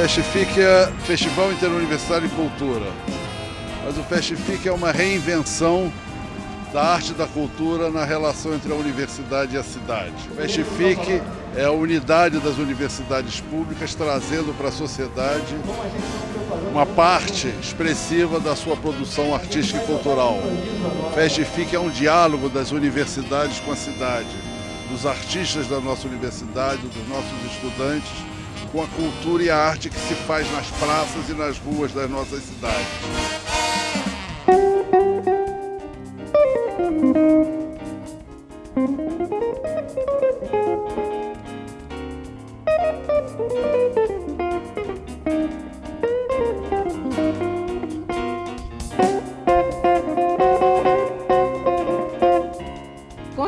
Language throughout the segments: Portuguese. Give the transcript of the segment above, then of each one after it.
Festific é Festival Interuniversitário de Cultura, mas o Festific é uma reinvenção da arte e da cultura na relação entre a universidade e a cidade. O Festific é a unidade das universidades públicas trazendo para a sociedade uma parte expressiva da sua produção artística e cultural. O Festific é um diálogo das universidades com a cidade, dos artistas da nossa universidade, dos nossos estudantes, com a cultura e a arte que se faz nas praças e nas ruas das nossas cidades.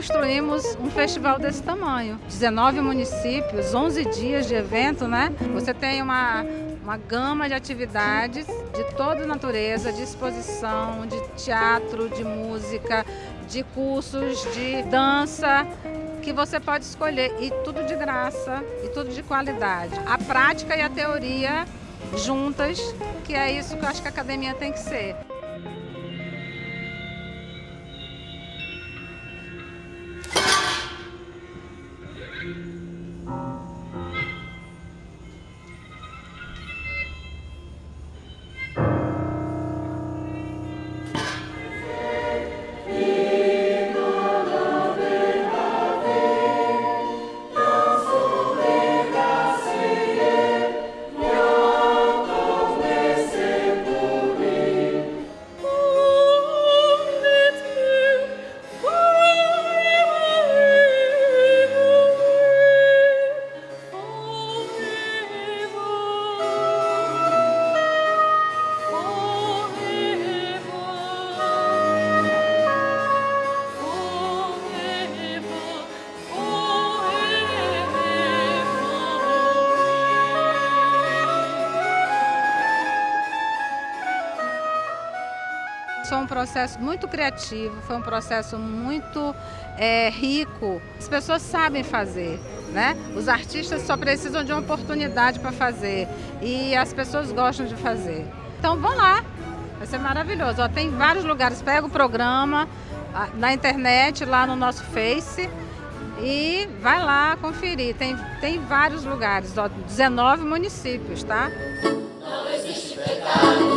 Construímos um festival desse tamanho. 19 municípios, 11 dias de evento, né? Você tem uma, uma gama de atividades de toda natureza, de exposição, de teatro, de música, de cursos, de dança, que você pode escolher e tudo de graça e tudo de qualidade. A prática e a teoria juntas, que é isso que eu acho que a academia tem que ser. Foi um processo muito criativo, foi um processo muito é, rico. As pessoas sabem fazer, né? Os artistas só precisam de uma oportunidade para fazer e as pessoas gostam de fazer. Então vão lá, vai ser maravilhoso. Ó, tem vários lugares, pega o programa na internet, lá no nosso Face e vai lá conferir. Tem, tem vários lugares, ó, 19 municípios, tá? Não existe pecado.